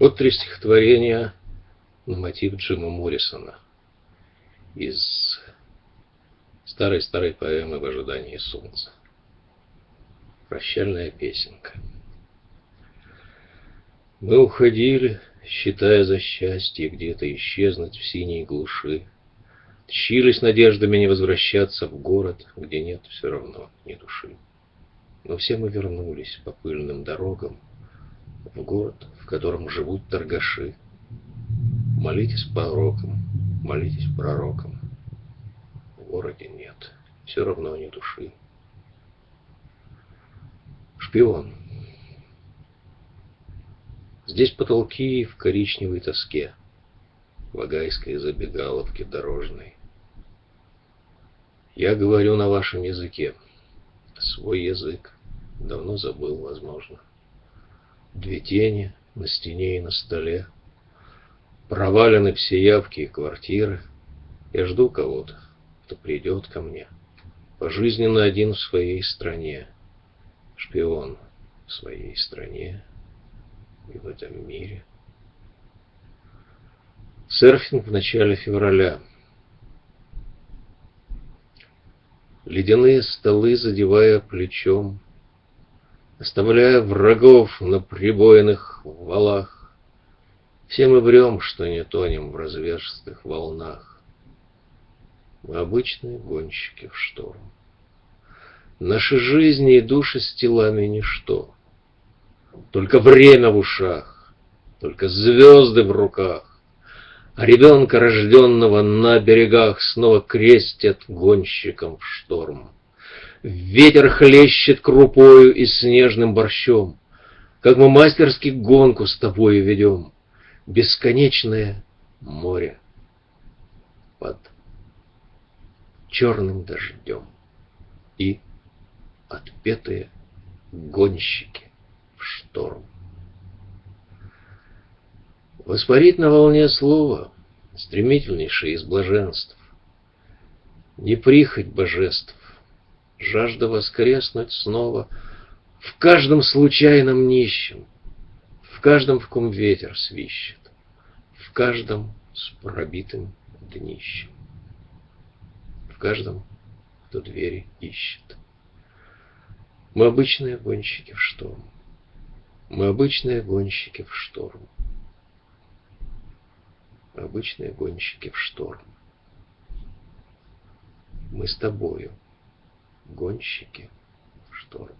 Вот три стихотворения на мотив Джима Моррисона из старой-старой поэмы «В ожидании солнца». Прощальная песенка. Мы уходили, считая за счастье где-то исчезнуть в синей глуши. Тщились надеждами не возвращаться в город, где нет все равно ни души. Но все мы вернулись по пыльным дорогам в город, в котором живут торгаши. Молитесь порокам, молитесь пророкам. В городе нет, все равно ни души. Шпион. Здесь потолки в коричневой тоске, в агайской забегаловке дорожной. Я говорю на вашем языке. Свой язык давно забыл, возможно. Две тени на стене и на столе. Провалены все явки и квартиры. Я жду кого-то, кто придет ко мне. Пожизненно один в своей стране. Шпион в своей стране и в этом мире. Серфинг в начале февраля. Ледяные столы, задевая плечом, Оставляя врагов на прибойных валах, Все мы врем, что не тонем в разверстых волнах. Мы обычные гонщики в шторм. Наши жизни и души с телами ничто. Только время в ушах, только звезды в руках, А ребенка, рожденного на берегах, Снова крестят гонщиком в шторм. Ветер хлещет крупою и снежным борщом, Как мы мастерски гонку с тобою ведем, Бесконечное море под черным дождем. И отпетые гонщики шторм. Воспарить на волне слова, стремительнейшее из блаженств, Не прихоть божеств, жажда воскреснуть снова В каждом случайном нищем, В каждом, в ком ветер свищет, В каждом с пробитым днищем, В каждом, кто двери ищет. Мы обычные гонщики в шторм. Мы обычные гонщики в шторм. Обычные гонщики в шторм. Мы с тобою гонщики шторм.